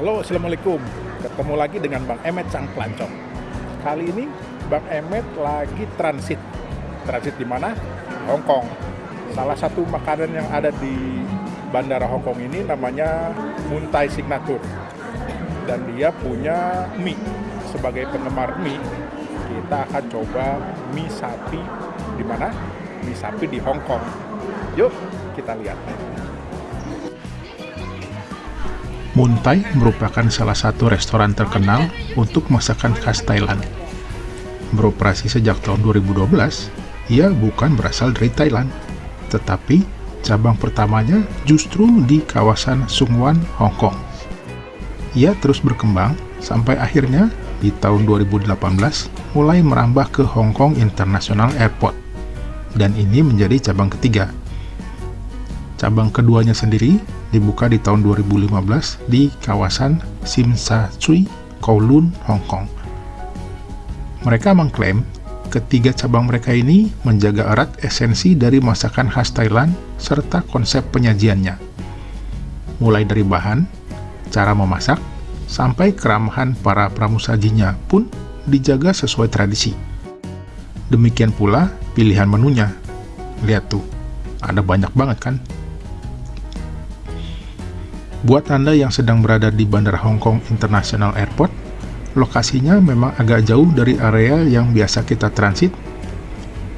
Halo, Assalamualaikum. Ketemu lagi dengan Bang Emet Sang Pelancong. Kali ini Bang Emet lagi transit. Transit di mana? Hong Kong. Salah satu makanan yang ada di Bandara Hong Kong ini namanya Muntai Signature. Dan dia punya mie. Sebagai penggemar mie, kita akan coba mie sapi di mana? Mie sapi di Hong Kong. Yuk, kita lihat. Muntai merupakan salah satu restoran terkenal untuk masakan khas Thailand. Beroperasi sejak tahun 2012, ia bukan berasal dari Thailand, tetapi cabang pertamanya justru di kawasan Sungwan, Hong Kong. Ia terus berkembang sampai akhirnya di tahun 2018 mulai merambah ke Hong Kong International Airport, dan ini menjadi cabang ketiga. Cabang keduanya sendiri dibuka di tahun 2015 di kawasan Sim Sa Tsui, Kowloon, Hong Kong. Mereka mengklaim ketiga cabang mereka ini menjaga erat esensi dari masakan khas Thailand serta konsep penyajiannya. Mulai dari bahan, cara memasak, sampai keramahan para pramusajinya pun dijaga sesuai tradisi. Demikian pula pilihan menunya. Lihat tuh, ada banyak banget kan? Buat Anda yang sedang berada di Bandara Hong Kong International Airport, lokasinya memang agak jauh dari area yang biasa kita transit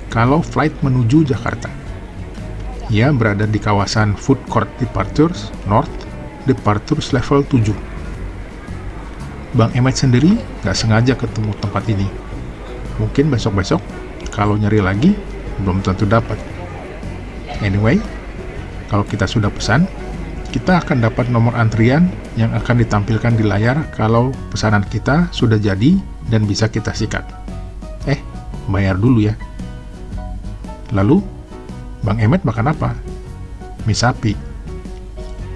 kalau flight menuju Jakarta. Ia berada di kawasan Food Court Departures North, Departures Level 7. Bang Emet sendiri nggak sengaja ketemu tempat ini. Mungkin besok-besok, kalau nyari lagi, belum tentu dapat. Anyway, kalau kita sudah pesan, kita akan dapat nomor antrian yang akan ditampilkan di layar kalau pesanan kita sudah jadi dan bisa kita sikat. Eh, bayar dulu ya. Lalu, Bang Emet makan apa? Mie sapi.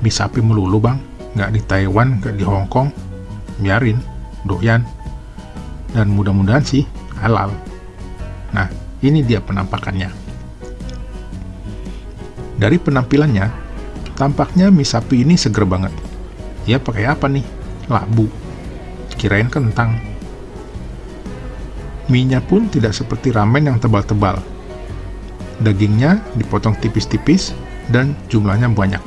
Mie sapi melulu bang, nggak di Taiwan, nggak di Hong Kong. Biarin, doyan. Dan mudah-mudahan sih halal. Nah, ini dia penampakannya. Dari penampilannya, Tampaknya mie sapi ini seger banget. Ya pakai apa nih? Labu. Kirain kentang. Mie-nya pun tidak seperti ramen yang tebal-tebal. Dagingnya dipotong tipis-tipis dan jumlahnya banyak.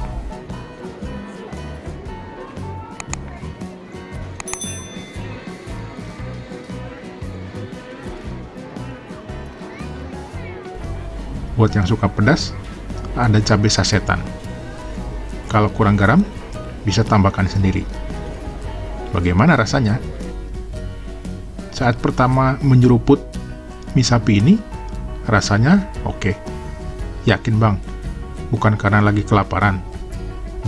Buat yang suka pedas, ada cabai sasetan. Kalau kurang garam, bisa tambahkan sendiri. Bagaimana rasanya? Saat pertama menyeruput mie sapi ini, rasanya oke. Okay. Yakin bang, bukan karena lagi kelaparan.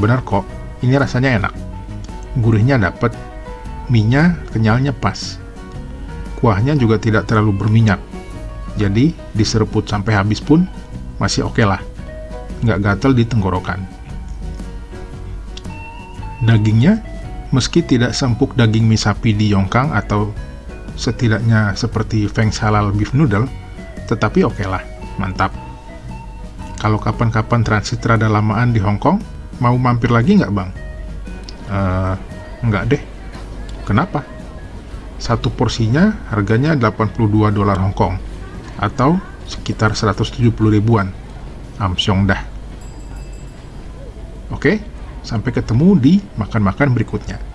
Benar kok, ini rasanya enak. Gurihnya dapet, mie-nya kenyalnya pas. Kuahnya juga tidak terlalu berminyak. Jadi, diseruput sampai habis pun masih oke okay lah. Nggak gatel di tenggorokan. Dagingnya, meski tidak sempuk daging mie sapi di Yongkang atau setidaknya seperti Feng Halal Beef Noodle, tetapi oke okay lah, mantap. Kalau kapan-kapan transit rada lamaan di Hong Kong, mau mampir lagi nggak bang? Uh, nggak deh. Kenapa? Satu porsinya harganya 82 dolar Hong Kong, atau sekitar 170 ribuan. Amsyong dah. Oke? Okay? Sampai ketemu di makan-makan berikutnya.